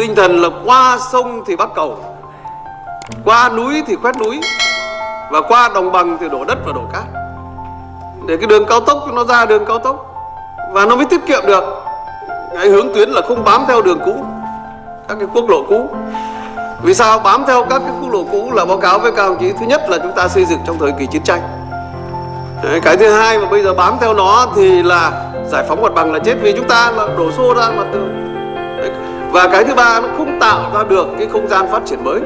tinh thần là qua sông thì bắt cầu qua núi thì khoét núi và qua đồng bằng thì đổ đất và đổ cát. Để cái đường cao tốc nó ra đường cao tốc và nó mới tiết kiệm được cái hướng tuyến là không bám theo đường cũ các cái quốc lộ cũ. Vì sao bám theo các cái quốc lộ cũ là báo cáo với các đồng chí? Thứ nhất là chúng ta xây dựng trong thời kỳ chiến tranh. Đấy, cái thứ hai mà bây giờ bám theo nó thì là giải phóng mặt bằng là chết. Vì chúng ta là đổ xô ra mặt từ và cái thứ ba nó không tạo ra được cái không gian phát triển mới.